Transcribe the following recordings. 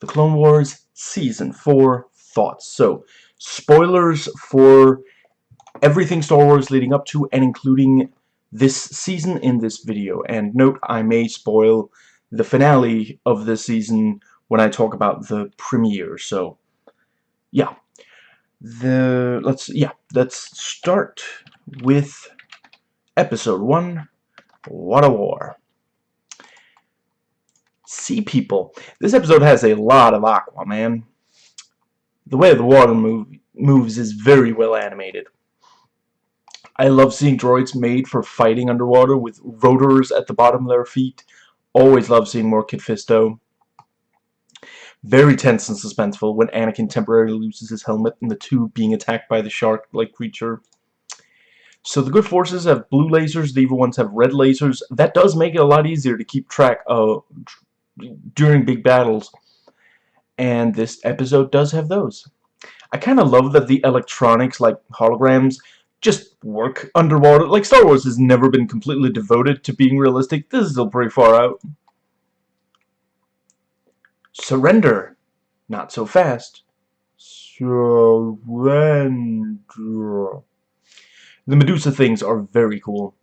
The Clone Wars Season 4 Thoughts. So, spoilers for everything Star Wars leading up to and including this season in this video. And note, I may spoil the finale of this season when I talk about the premiere. So, yeah. The let's yeah, let's start with episode 1 Water War. Sea people. This episode has a lot of aqua, man. The way the water move, moves is very well animated. I love seeing droids made for fighting underwater with rotors at the bottom of their feet. Always love seeing more Kit Fisto. Very tense and suspenseful when Anakin temporarily loses his helmet and the two being attacked by the shark-like creature. So the good forces have blue lasers, the evil ones have red lasers. That does make it a lot easier to keep track of during big battles. And this episode does have those. I kind of love that the electronics, like holograms, just work underwater. Like, Star Wars has never been completely devoted to being realistic. This is still pretty far out. Surrender. Not so fast. Surrender. The Medusa things are very cool.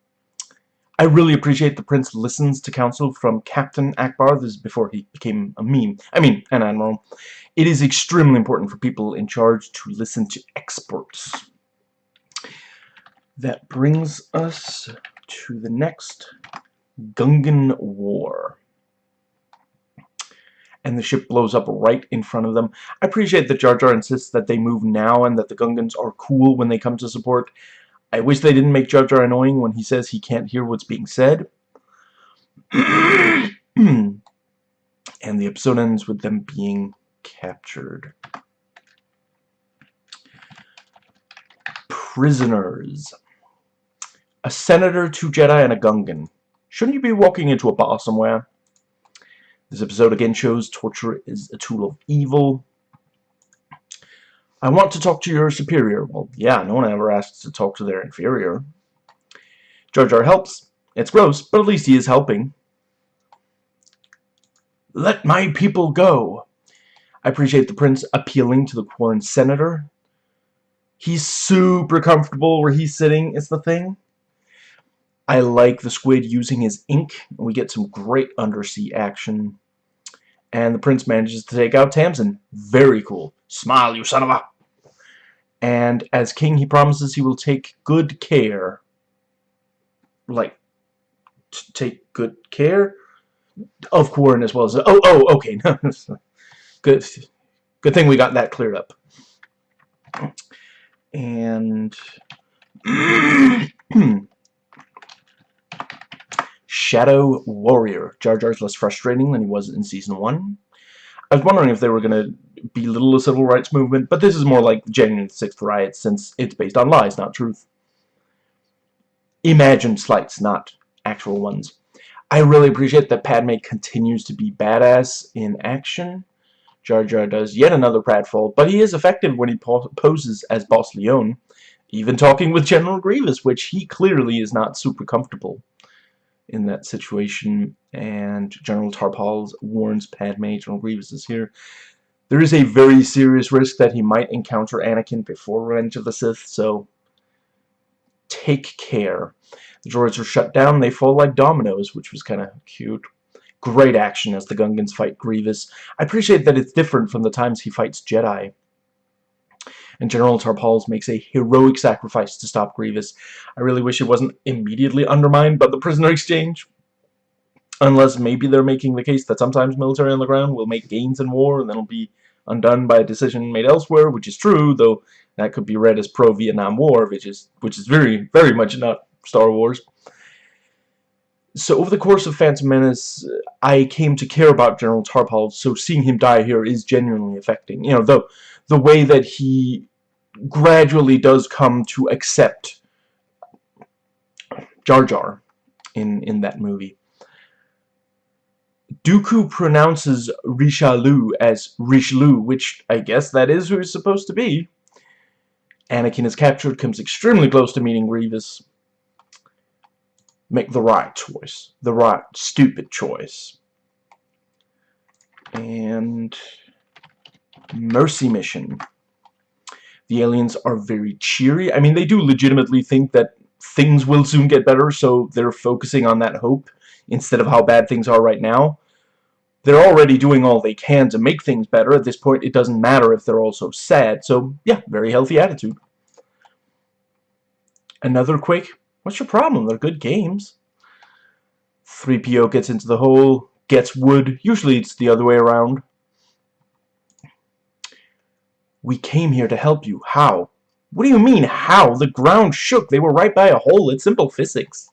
I really appreciate the prince listens to counsel from Captain Ackbar. This is before he became a meme. I mean, an admiral. It is extremely important for people in charge to listen to experts. That brings us to the next Gungan War. And the ship blows up right in front of them. I appreciate that Jar Jar insists that they move now and that the Gungans are cool when they come to support. I wish they didn't make Jar Jar annoying when he says he can't hear what's being said. and the episode ends with them being captured. Prisoners. A senator, two Jedi, and a Gungan. Shouldn't you be walking into a bar somewhere? This episode again shows torture is a tool of evil. I want to talk to your superior. Well, yeah, no one ever asks to talk to their inferior. Jar Jar helps. It's gross, but at least he is helping. Let my people go. I appreciate the prince appealing to the Quarren senator. He's super comfortable where he's sitting is the thing. I like the squid using his ink. And we get some great undersea action. And the prince manages to take out Tamson. Very cool. Smile, you son of a and as king he promises he will take good care like take good care of Quarren as well as oh oh okay good good thing we got that cleared up. And Shadow Warrior. Jar Jar's less frustrating than he was in season 1 I was wondering if they were going to belittle the civil rights movement, but this is more like genuine Sixth Riot since it's based on lies, not truth. Imagined slights, not actual ones. I really appreciate that Padme continues to be badass in action. Jar Jar does yet another pratfall, but he is effective when he po poses as Boss Lyonie, even talking with General Grievous, which he clearly is not super comfortable in that situation. And General Tarpals warns Padme, General Grievous is here, there is a very serious risk that he might encounter Anakin before Revenge of the Sith, so take care. The droids are shut down, they fall like dominoes, which was kind of cute. Great action as the Gungans fight Grievous. I appreciate that it's different from the times he fights Jedi. And General Tarpals makes a heroic sacrifice to stop Grievous. I really wish it wasn't immediately undermined by the prisoner exchange. Unless maybe they're making the case that sometimes military on the ground will make gains in war and then it'll be undone by a decision made elsewhere, which is true, though that could be read as pro-Vietnam War, which is which is very, very much not Star Wars. So over the course of Phantom Menace, I came to care about General Tarpal, so seeing him die here is genuinely affecting. You know, the, the way that he gradually does come to accept Jar Jar in, in that movie. Dooku pronounces Richelieu as Richelieu, which I guess that is who he's supposed to be. Anakin is captured, comes extremely close to meeting Grievous. Make the right choice. The right stupid choice. And Mercy Mission. The aliens are very cheery. I mean, they do legitimately think that things will soon get better, so they're focusing on that hope instead of how bad things are right now. They're already doing all they can to make things better. At this point, it doesn't matter if they're also sad. So, yeah, very healthy attitude. Another quick, what's your problem? They're good games. 3PO gets into the hole, gets wood. Usually it's the other way around. We came here to help you. How? What do you mean, how? The ground shook. They were right by a hole. It's simple physics.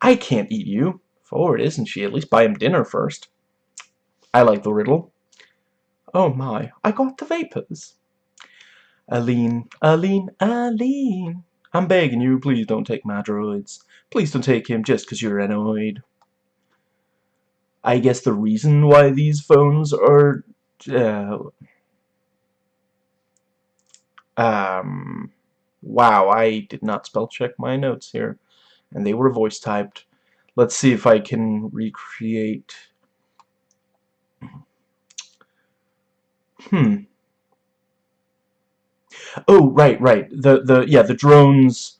I can't eat you. Forward, isn't she? At least buy him dinner first. I like the riddle. Oh my, I got the vapors. Aline, Aline, Aline. I'm begging you, please don't take my droids. Please don't take him just because you're annoyed. I guess the reason why these phones are... Uh, um, wow, I did not spell check my notes here. And they were voice typed. Let's see if I can recreate... Hmm. Oh, right, right. The the yeah, the drones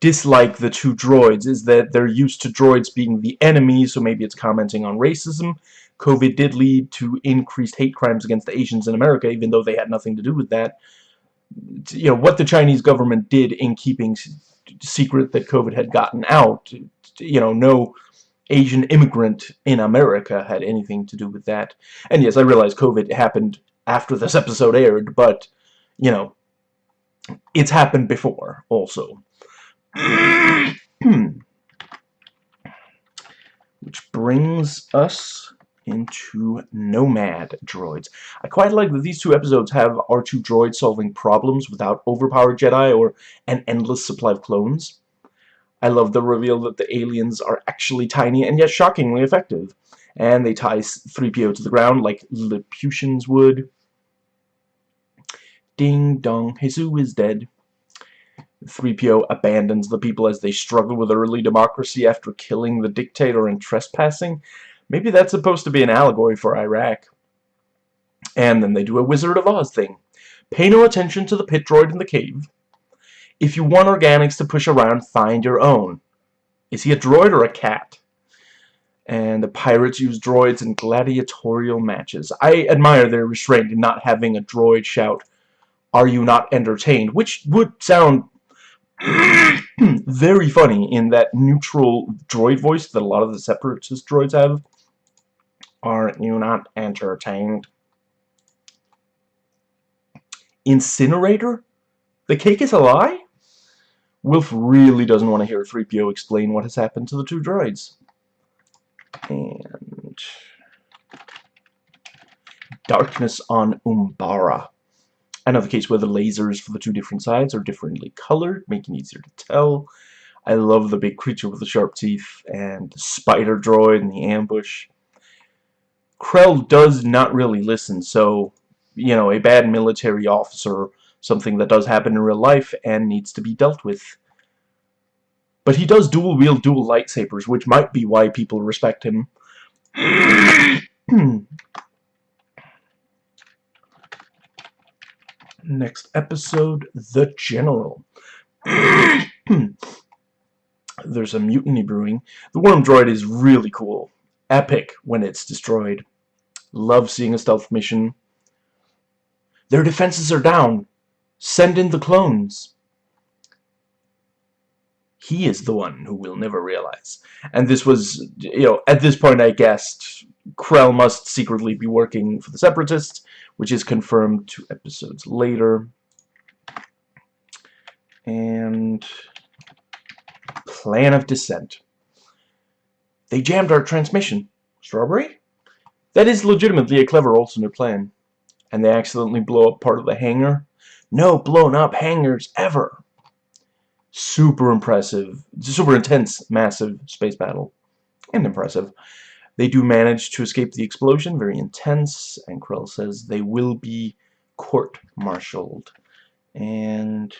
dislike the two droids is that they're used to droids being the enemy, so maybe it's commenting on racism. COVID did lead to increased hate crimes against the Asians in America, even though they had nothing to do with that. You know, what the Chinese government did in keeping secret that COVID had gotten out, you know, no Asian immigrant in America had anything to do with that. And yes, I realize COVID happened after this episode aired, but you know, it's happened before also. Which brings us into Nomad droids. I quite like that these two episodes have R2 droids solving problems without overpowered Jedi or an endless supply of clones. I love the reveal that the aliens are actually tiny and yet shockingly effective. And they tie 3PO to the ground like Lilliputians would. Ding dong, Jesus is dead. 3PO abandons the people as they struggle with early democracy after killing the dictator and trespassing. Maybe that's supposed to be an allegory for Iraq. And then they do a Wizard of Oz thing. Pay no attention to the pit droid in the cave. If you want organics to push around, find your own. Is he a droid or a cat? And the pirates use droids in gladiatorial matches. I admire their restraint in not having a droid shout, are you not entertained? Which would sound very funny in that neutral droid voice that a lot of the separatist droids have. Are you not entertained? Incinerator? The cake is a lie? Wilf really doesn't want to hear 3PO explain what has happened to the two droids. And... Darkness on Umbara. Another case where the lasers for the two different sides are differently colored, making it easier to tell. I love the big creature with the sharp teeth and the spider droid in the ambush. Krell does not really listen, so, you know, a bad military officer, something that does happen in real life and needs to be dealt with. But he does dual-wield dual lightsabers, which might be why people respect him. next episode, The General. There's a mutiny brewing. The worm droid is really cool. Epic when it's destroyed. Love seeing a stealth mission. Their defenses are down. Send in the clones. He is the one who will never realize. And this was, you know, at this point I guessed Krell must secretly be working for the Separatists, which is confirmed two episodes later. And plan of dissent. They jammed our transmission. Strawberry? That is legitimately a clever alternate plan. And they accidentally blow up part of the hangar. No blown up hangars ever. Super impressive. Super intense, massive space battle. And impressive. They do manage to escape the explosion, very intense, and Krell says they will be court-martialed. And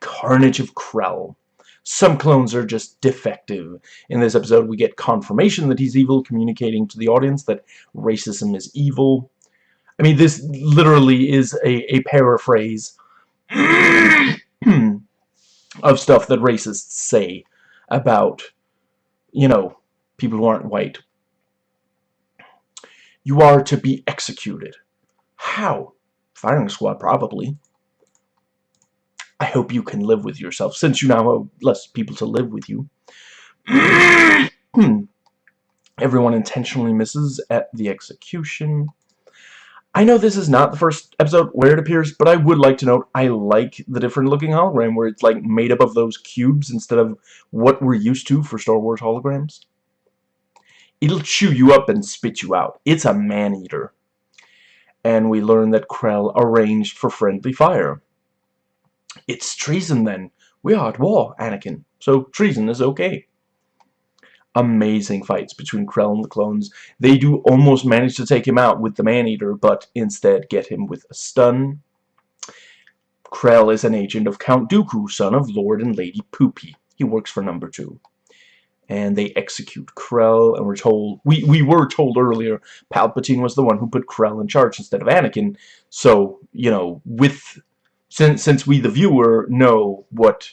Carnage of Krell. Some clones are just defective. In this episode, we get confirmation that he's evil, communicating to the audience that racism is evil. I mean, this literally is a, a paraphrase of stuff that racists say about, you know, people who aren't white. You are to be executed. How? Firing squad, probably. Hope you can live with yourself, since you now have less people to live with you. Everyone intentionally misses at the execution. I know this is not the first episode where it appears, but I would like to note I like the different looking hologram where it's like made up of those cubes instead of what we're used to for Star Wars holograms. It'll chew you up and spit you out. It's a man-eater. And we learn that Krell arranged for friendly fire. It's treason then. We are at war, Anakin. So treason is okay. Amazing fights between Krell and the clones. They do almost manage to take him out with the Maneater, but instead get him with a stun. Krell is an agent of Count Dooku, son of Lord and Lady Poopy. He works for number two. And they execute Krell, and we're told, we, we were told earlier, Palpatine was the one who put Krell in charge instead of Anakin. So, you know, with since since we the viewer know what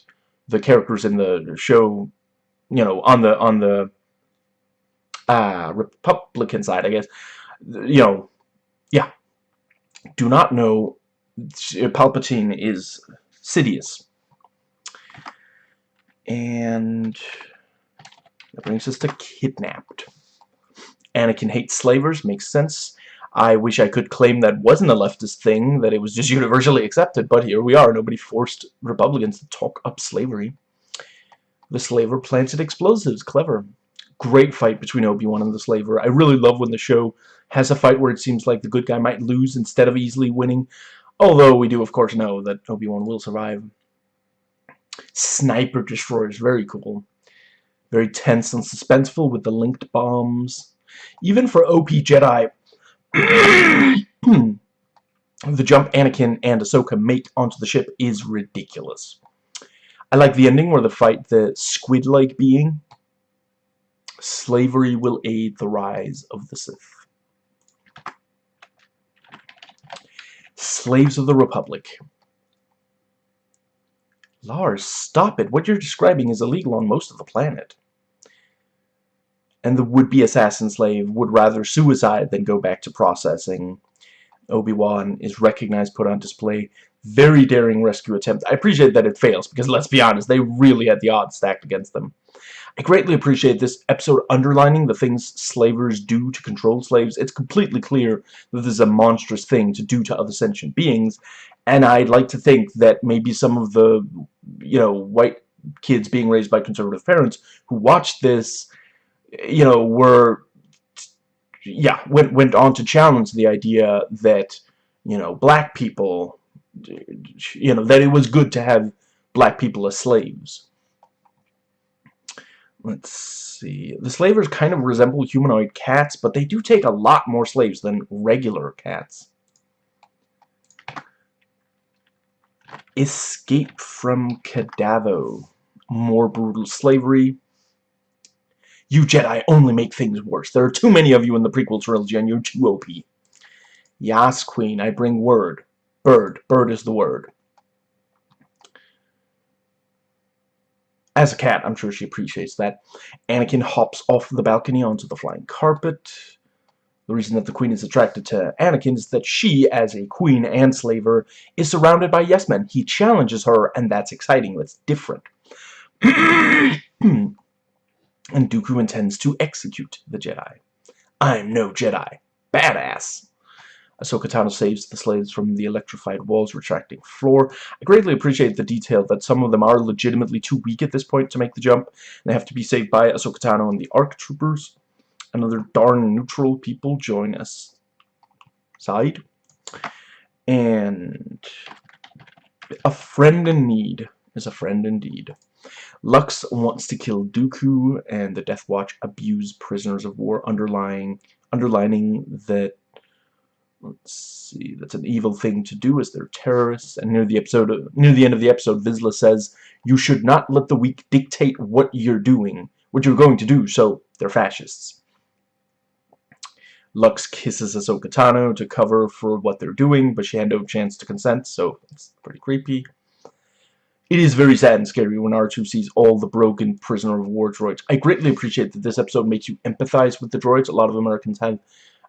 the characters in the show you know on the on the uh, Republican side I guess you know yeah. Do not know Palpatine is Sidious. And that brings us to kidnapped. Anakin hates slavers makes sense I wish I could claim that wasn't a leftist thing, that it was just universally accepted, but here we are. Nobody forced Republicans to talk up slavery. The slaver planted explosives. Clever. Great fight between Obi-Wan and the slaver. I really love when the show has a fight where it seems like the good guy might lose instead of easily winning. Although we do, of course, know that Obi-Wan will survive. Sniper destroyers. Very cool. Very tense and suspenseful with the linked bombs. Even for OP Jedi, Hmm. the jump Anakin and Ahsoka make onto the ship is ridiculous. I like the ending where they fight the squid-like being. Slavery will aid the rise of the Sith. Slaves of the Republic. Lars, stop it. What you're describing is illegal on most of the planet and the would-be assassin slave would rather suicide than go back to processing. Obi-Wan is recognized, put on display. Very daring rescue attempt. I appreciate that it fails, because let's be honest, they really had the odds stacked against them. I greatly appreciate this episode underlining the things slavers do to control slaves. It's completely clear that this is a monstrous thing to do to other sentient beings, and I'd like to think that maybe some of the, you know, white kids being raised by conservative parents who watched this you know, were, yeah, went, went on to challenge the idea that, you know, black people, you know, that it was good to have black people as slaves. Let's see. The slavers kind of resemble humanoid cats, but they do take a lot more slaves than regular cats. Escape from Kadavo. More brutal slavery. You Jedi only make things worse. There are too many of you in the prequel trilogy, and you're too OP. Yas, Queen, I bring word. Bird. Bird is the word. As a cat, I'm sure she appreciates that. Anakin hops off the balcony onto the flying carpet. The reason that the queen is attracted to Anakin is that she, as a queen and slaver, is surrounded by yes-men. He challenges her, and that's exciting. That's different. Hmm. And Dooku intends to execute the Jedi. I'm no Jedi. Badass! Ahsoka Tano saves the slaves from the electrified walls retracting floor. I greatly appreciate the detail that some of them are legitimately too weak at this point to make the jump. They have to be saved by Ahsoka Tano and the ARC troopers. Another darn neutral people join us side. And a friend in need is a friend indeed. Lux wants to kill Dooku, and the Death Watch abuse prisoners of war, underlying, underlining that let's see, that's an evil thing to do as they're terrorists. And near the episode, near the end of the episode, Vizsla says, "You should not let the weak dictate what you're doing, what you're going to do." So they're fascists. Lux kisses Ahsoka Tano to cover for what they're doing, but she had no chance to consent, so it's pretty creepy. It is very sad and scary when R2 sees all the broken prisoner of war droids. I greatly appreciate that this episode makes you empathize with the droids. A lot of Americans have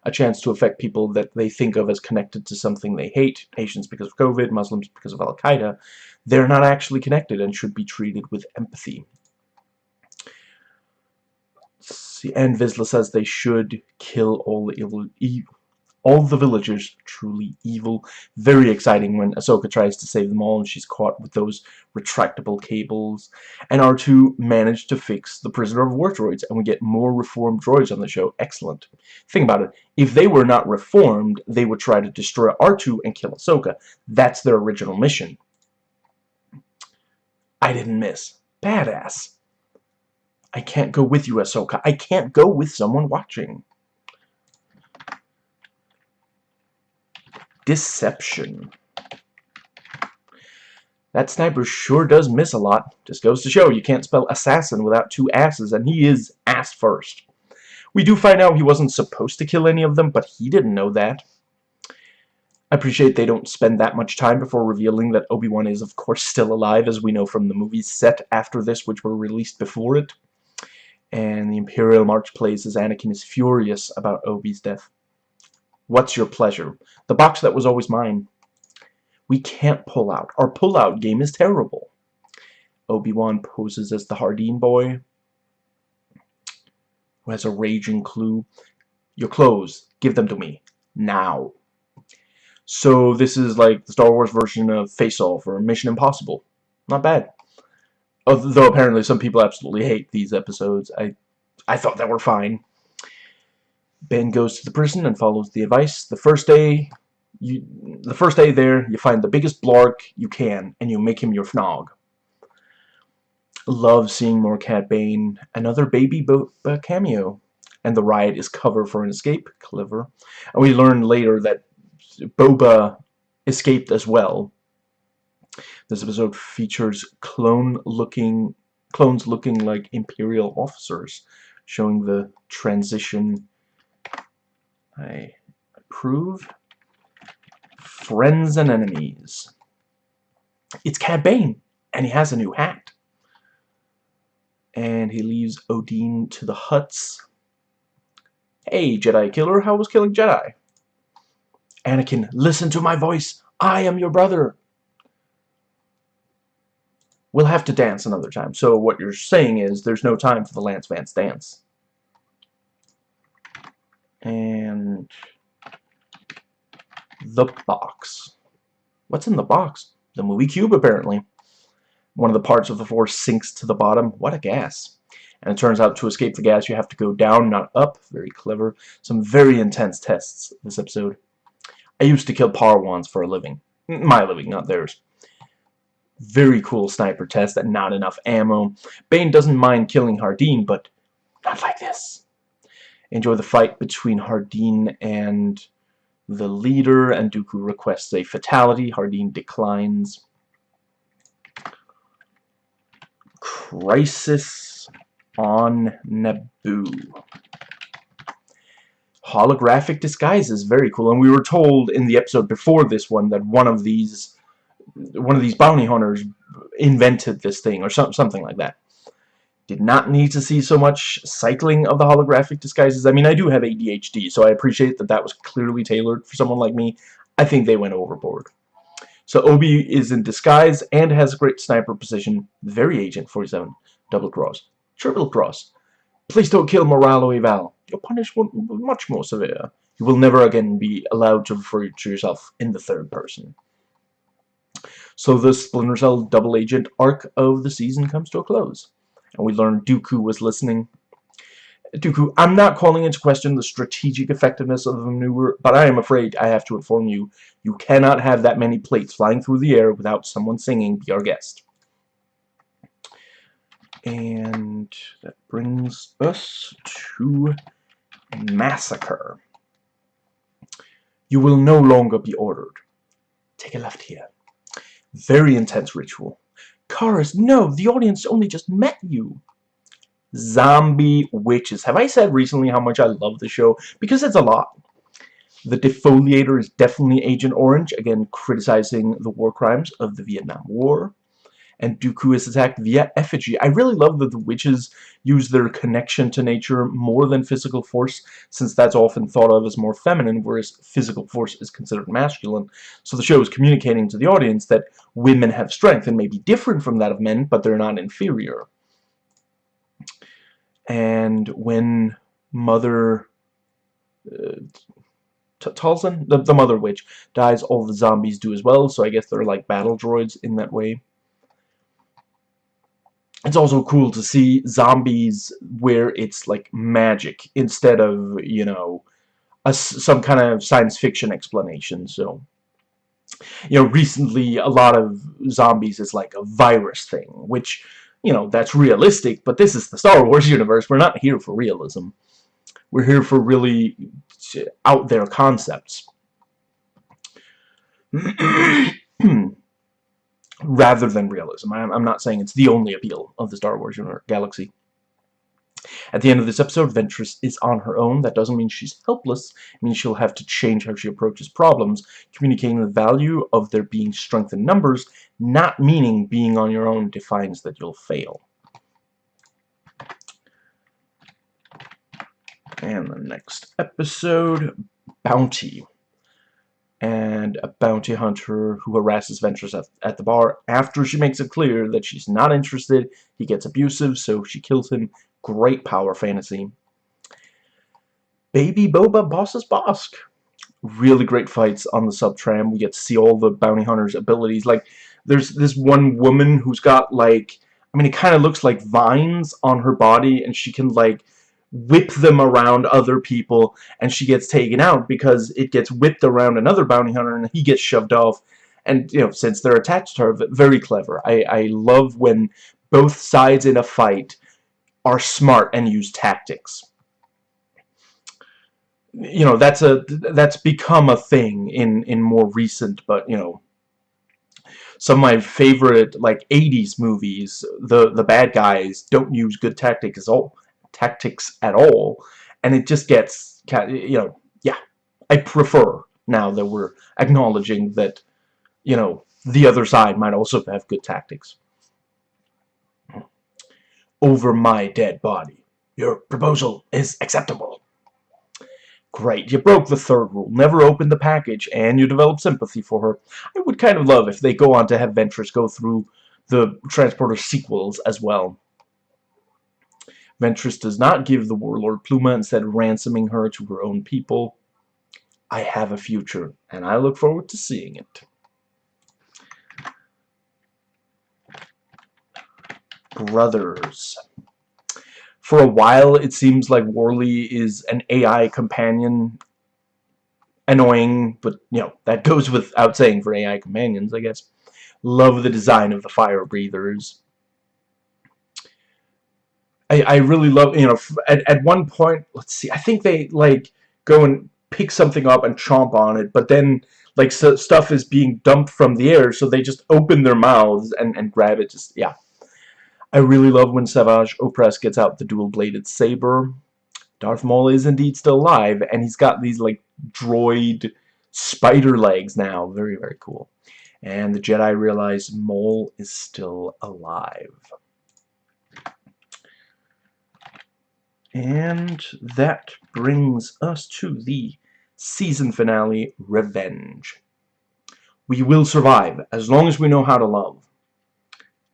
a chance to affect people that they think of as connected to something they hate. Asians because of COVID, Muslims because of Al-Qaeda. They're not actually connected and should be treated with empathy. And Vizsla says they should kill all the evil, all the villagers truly evil. Very exciting when Ahsoka tries to save them all and she's caught with those retractable cables. And R2 managed to fix the prisoner of war droids and we get more reformed droids on the show. Excellent. Think about it. If they were not reformed, they would try to destroy R2 and kill Ahsoka. That's their original mission. I didn't miss. Badass. I can't go with you, Ahsoka. I can't go with someone watching. Deception. That sniper sure does miss a lot. Just goes to show you can't spell assassin without two asses, and he is ass first. We do find out he wasn't supposed to kill any of them, but he didn't know that. I appreciate they don't spend that much time before revealing that Obi-Wan is, of course, still alive, as we know from the movies set after this, which were released before it. And the Imperial March plays as Anakin is furious about Obi's death. What's your pleasure? The box that was always mine. We can't pull out. Our pull-out game is terrible. Obi-Wan poses as the Hardeen boy, who has a raging clue. Your clothes, give them to me. Now. So this is like the Star Wars version of Face Off or Mission Impossible. Not bad. Although apparently some people absolutely hate these episodes. I I thought that were fine. Ben goes to the prison and follows the advice. The first day, you, the first day there, you find the biggest blarg you can, and you make him your fnog. Love seeing more Cad Bane. Another baby Bo uh, cameo. And the riot is cover for an escape. Clever. And we learn later that Boba escaped as well. This episode features clone-looking clones looking like Imperial officers, showing the transition I approve. Friends and enemies. It's Cad Bane, and he has a new hat. And he leaves Odin to the Hutts. Hey, Jedi killer, how was killing Jedi? Anakin, listen to my voice. I am your brother. We'll have to dance another time. So what you're saying is there's no time for the Lance Vance dance and the box. What's in the box? The movie cube, apparently. One of the parts of the floor sinks to the bottom. What a gas. And it turns out to escape the gas, you have to go down, not up. Very clever. Some very intense tests this episode. I used to kill Parwans for a living. My living, not theirs. Very cool sniper test and not enough ammo. Bane doesn't mind killing Hardeen, but not like this enjoy the fight between Hardeen and the leader, and Dooku requests a fatality. Hardeen declines. Crisis on Naboo. Holographic disguises, very cool, and we were told in the episode before this one that one of these one of these bounty hunters invented this thing, or some, something like that. Did not need to see so much cycling of the holographic disguises. I mean, I do have ADHD, so I appreciate that that was clearly tailored for someone like me. I think they went overboard. So Obi is in disguise and has a great sniper position. Very Agent 47. Double cross. Triple cross. Please don't kill Moralo Eval. Your punishment will be much more severe. You will never again be allowed to refer to yourself in the third person. So the Splinter Cell double agent arc of the season comes to a close and we learned Dooku was listening. Dooku, I'm not calling into question the strategic effectiveness of the maneuver, but I am afraid I have to inform you, you cannot have that many plates flying through the air without someone singing Be Our Guest. And that brings us to Massacre. You will no longer be ordered. Take a left here. Very intense ritual. Cars, no, the audience only just met you. Zombie Witches. Have I said recently how much I love the show? Because it's a lot. The defoliator is definitely Agent Orange, again criticizing the war crimes of the Vietnam War. And Dooku is attacked via effigy. I really love that the witches use their connection to nature more than physical force, since that's often thought of as more feminine, whereas physical force is considered masculine. So the show is communicating to the audience that women have strength and may be different from that of men, but they're not inferior. And when Mother... Uh, Talzin, the, the Mother Witch, dies, all the zombies do as well, so I guess they're like battle droids in that way. It's also cool to see zombies where it's like magic instead of, you know, a, some kind of science fiction explanation, so... You know, recently a lot of zombies is like a virus thing, which, you know, that's realistic, but this is the Star Wars universe. We're not here for realism. We're here for really out there concepts. Rather than realism. I'm not saying it's the only appeal of the Star Wars universe, galaxy. At the end of this episode, Ventress is on her own. That doesn't mean she's helpless. It means she'll have to change how she approaches problems, communicating the value of there being strength in numbers, not meaning being on your own defines that you'll fail. And the next episode, Bounty. And a bounty hunter who harasses Ventress at, at the bar. After she makes it clear that she's not interested, he gets abusive, so she kills him. Great power fantasy. Baby Boba Bosses Bossk. Really great fights on the sub-tram. We get to see all the bounty hunter's abilities. Like, there's this one woman who's got, like, I mean, it kind of looks like vines on her body, and she can, like, whip them around other people and she gets taken out because it gets whipped around another bounty hunter and he gets shoved off. And you know since they're attached to her very clever. I, I love when both sides in a fight are smart and use tactics. You know that's a that's become a thing in in more recent but you know some of my favorite like 80s movies the the bad guys don't use good tactics at all tactics at all and it just gets you know yeah I prefer now that we're acknowledging that you know the other side might also have good tactics over my dead body your proposal is acceptable Great, you broke the third rule. Never open the package, and you develop sympathy for her. I would kind of love if they go on to have Ventress go through the Transporter sequels as well. Ventress does not give the warlord Pluma, instead ransoming her to her own people. I have a future, and I look forward to seeing it. Brothers. For a while, it seems like Morley is an AI companion. Annoying, but, you know, that goes without saying for AI companions, I guess. Love the design of the fire breathers. I, really love, you know, at, at one point, let's see, I think they, like, go and pick something up and chomp on it, but then, like, so stuff is being dumped from the air, so they just open their mouths and, and grab it, just, yeah. I really love when Savage Opress gets out the dual-bladed saber. Darth Maul is indeed still alive, and he's got these, like, droid spider legs now. Very, very cool. And the Jedi realize Maul is still alive. And that brings us to the season finale, Revenge. We will survive, as long as we know how to love.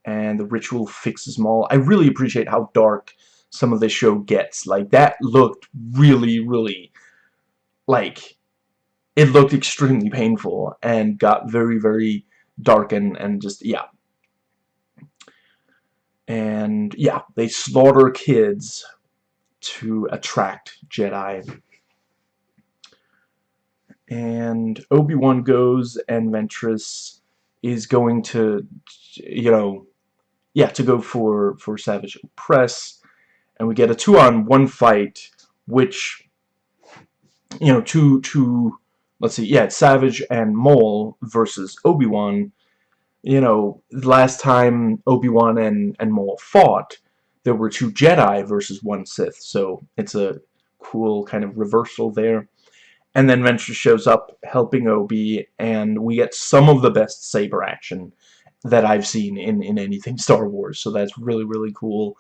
And the ritual fixes Maul. I really appreciate how dark some of this show gets. Like, that looked really, really, like, it looked extremely painful and got very, very dark and, and just, yeah. And, yeah, they slaughter kids to attract Jedi. And Obi-Wan goes and Ventress is going to, you know, yeah, to go for, for Savage Opress. And we get a two-on-one fight, which, you know, to, to let's see, yeah, Savage and Maul versus Obi-Wan. You know, last time Obi-Wan and, and Maul fought, there were two Jedi versus one Sith, so it's a cool kind of reversal there. And then Ventress shows up helping Obi, and we get some of the best saber action that I've seen in, in anything Star Wars, so that's really, really cool.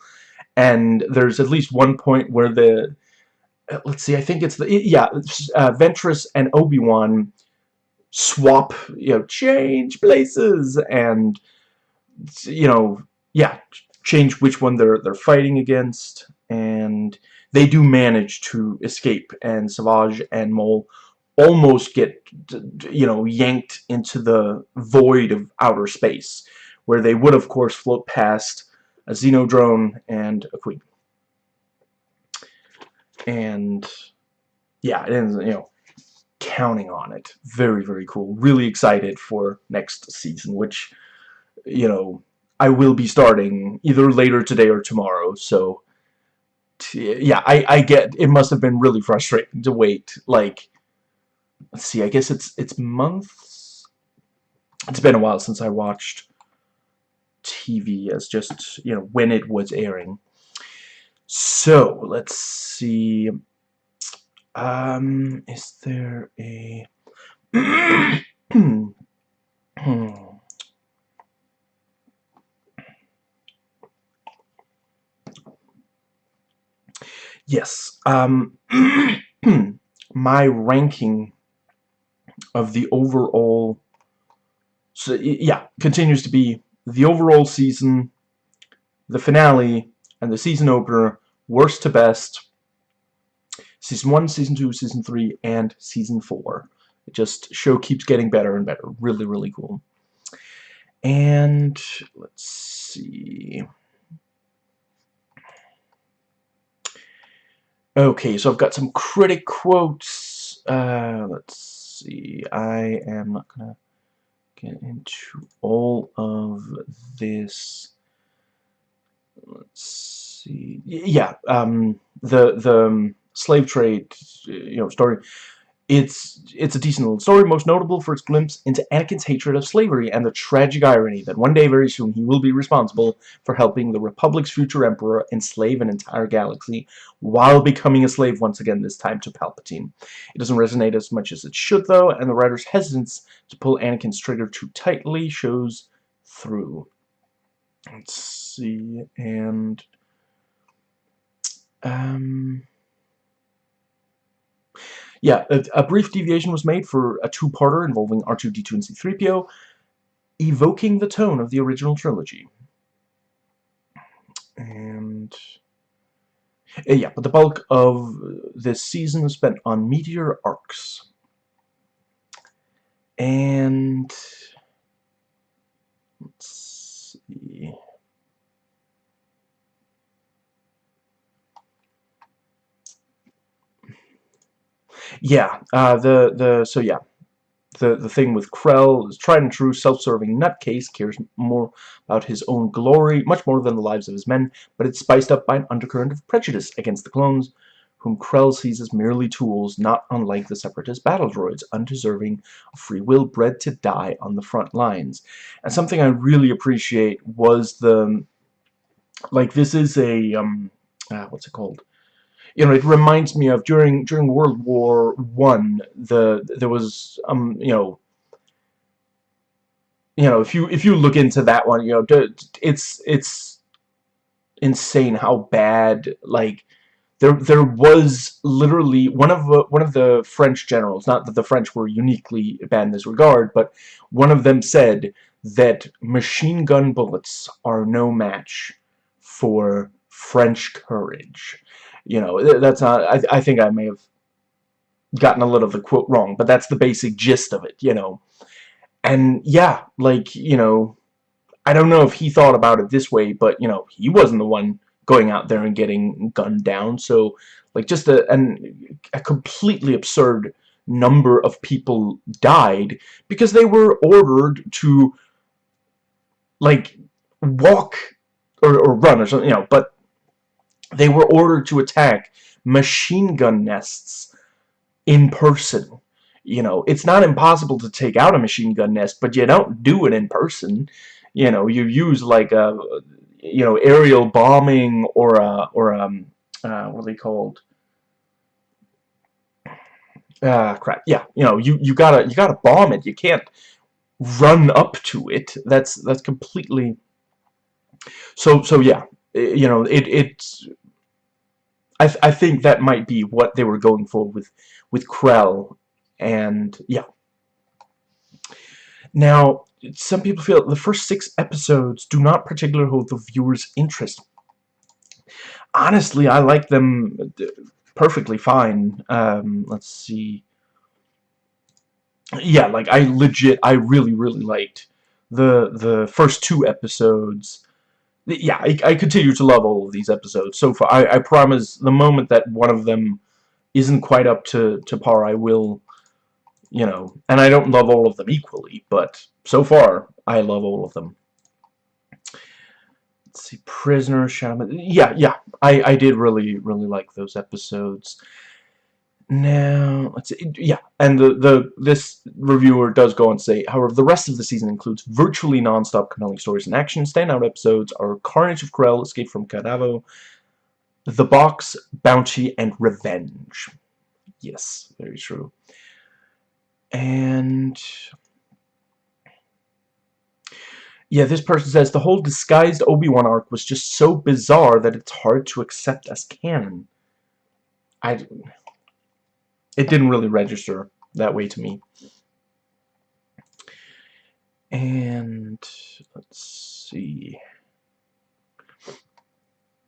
And there's at least one point where the uh, let's see, I think it's the, yeah, uh, Ventress and Obi-Wan swap, you know, change places, and, you know, yeah, change which one they're, they're fighting against, and they do manage to escape, and Savage and Maul almost get, you know, yanked into the void of outer space, where they would, of course, float past a Xenodrone and a Queen and yeah, ends, you know, counting on it. Very, very cool. Really excited for next season, which, you know, I will be starting either later today or tomorrow, so, yeah, I, I get, it must have been really frustrating to wait, like, let's see, I guess it's, it's months? It's been a while since I watched TV as just, you know, when it was airing. So, let's see. Um, is there a... yes, um, my ranking of the overall... So, yeah, continues to be the overall season, the finale, and the season opener, worst to best, season 1, season 2, season 3, and season 4. It just, show keeps getting better and better. Really, really cool. And, let's see... Okay, so I've got some critic quotes. Uh, let's see. I am not going to get into all of this let's see. Yeah, um, the the um, slave trade, you know, story. It's it's a decent little story, most notable for its glimpse into Anakin's hatred of slavery and the tragic irony that one day very soon he will be responsible for helping the Republic's future emperor enslave an entire galaxy while becoming a slave once again, this time to Palpatine. It doesn't resonate as much as it should though, and the writer's hesitance to pull Anakin's trigger too tightly shows through. Let's see, and um, yeah, a, a, brief deviation was made for a two-parter involving R2-D2 and C-3PO, evoking the tone of the original trilogy. And uh, yeah, but the bulk of this season spent on meteor arcs. And let's see. Yeah, uh, the the so yeah, the the thing with Krell is tried and true, self-serving nutcase cares more about his own glory, much more than the lives of his men, but it's spiced up by an undercurrent of prejudice against the clones, whom Krell sees as merely tools, not unlike the Separatist battle droids, undeserving of free will, bred to die on the front lines. And something I really appreciate was the, like, this is a, um, uh, what's it called? You know, it reminds me of during during World War One, the there was, um, you know, you know, if you if you look into that one, you know, it's it's insane how bad like there there was literally one of the, one of the French generals not that the French were uniquely bad in this regard but one of them said that machine gun bullets are no match for French courage you know that's not I, I think I may have gotten a little of the quote wrong but that's the basic gist of it you know and yeah like you know I don't know if he thought about it this way but you know he wasn't the one going out there and getting gunned down. So, like, just a, an, a completely absurd number of people died because they were ordered to, like, walk or, or run or something, you know, but they were ordered to attack machine gun nests in person. you know, it's not impossible to take out a machine gun nest, but you don't do it in person. You know, you use like a, you know, aerial bombing or a, or um, uh, what are they called? Ah, crap. Yeah, you know, you you gotta you gotta bomb it. You can't run up to it. That's that's completely. So so yeah, you know, it it's. I th I think that might be what they were going for with with Krell and yeah. Now, some people feel the first six episodes do not particularly hold the viewer's interest. Honestly, I like them perfectly fine. Um, let's see. Yeah, like I legit, I really, really liked the the first two episodes. Yeah, I, I continue to love all of these episodes so far. I, I promise the moment that one of them isn't quite up to, to par, I will you know, and I don't love all of them equally, but so far, I love all of them. Let's see, Prisoner, Shadow... Yeah, yeah, I, I did really, really like those episodes. Now, let's see, yeah, and the, the this reviewer does go on to say, however, the rest of the season includes virtually non-stop compelling stories and action. Standout episodes are Carnage of Krell, Escape from Kadavo, The Box, Bounty, and Revenge. Yes, very true and yeah, this person says the whole disguised Obi-Wan arc was just so bizarre that it's hard to accept as canon. I it didn't really register that way to me. And let's see.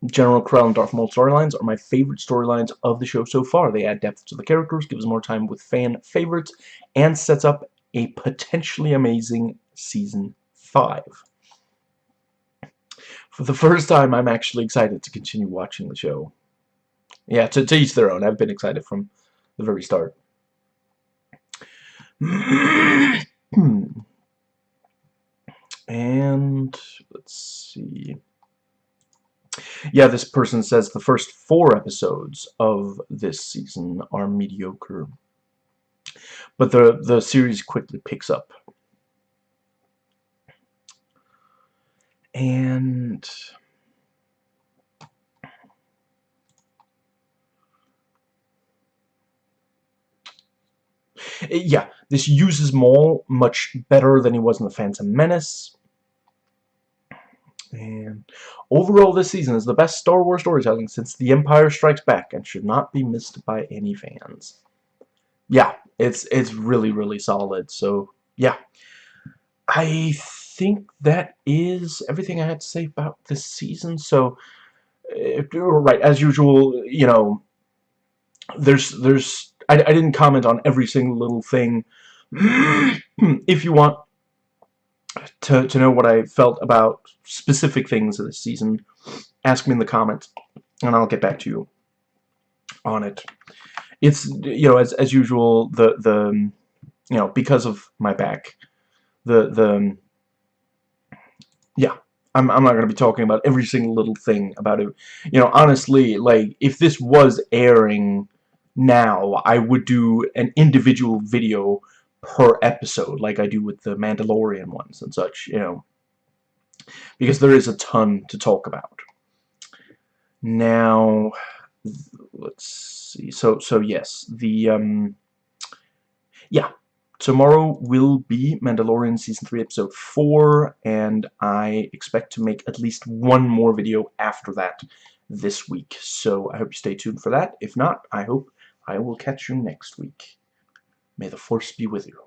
General Krell and Darth Maul storylines are my favorite storylines of the show so far. They add depth to the characters, gives more time with fan favorites, and sets up a potentially amazing Season 5. For the first time, I'm actually excited to continue watching the show. Yeah, to, to each their own. I've been excited from the very start. and let's see yeah, this person says the first four episodes of this season are mediocre. But the, the series quickly picks up. And... Yeah, this uses Maul much better than he was in The Phantom Menace. And overall, this season is the best Star Wars storytelling since The Empire Strikes Back and should not be missed by any fans. Yeah, it's it's really, really solid. So, yeah. I think that is everything I had to say about this season. So, if, right, as usual, you know, there's, there's, I, I didn't comment on every single little thing. if you want to, to know what I felt about specific things of this season, ask me in the comments, and I'll get back to you on it. It's, you know, as, as usual, the, the, you know, because of my back, the, the, yeah, I'm, I'm not going to be talking about every single little thing about it. You know, honestly, like, if this was airing now, I would do an individual video per episode like I do with the Mandalorian ones and such, you know. Because there is a ton to talk about. Now, let's see. So, so yes, the, um, yeah, tomorrow will be Mandalorian Season 3 Episode 4, and I expect to make at least one more video after that this week. So I hope you stay tuned for that. If not, I hope I will catch you next week. May the Force be with you.